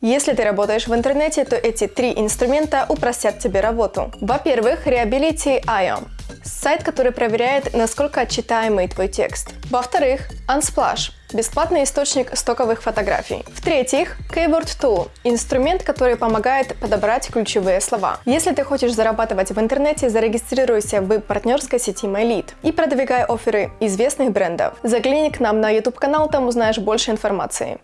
Если ты работаешь в интернете, то эти три инструмента упростят тебе работу. Во-первых, Reliability.io – сайт, который проверяет, насколько читаемый твой текст. Во-вторых, Unsplash – бесплатный источник стоковых фотографий. В-третьих, Keyword Tool – инструмент, который помогает подобрать ключевые слова. Если ты хочешь зарабатывать в интернете, зарегистрируйся в партнерской сети MyLead и продвигай оферы известных брендов. Загляни к нам на YouTube канал, там узнаешь больше информации.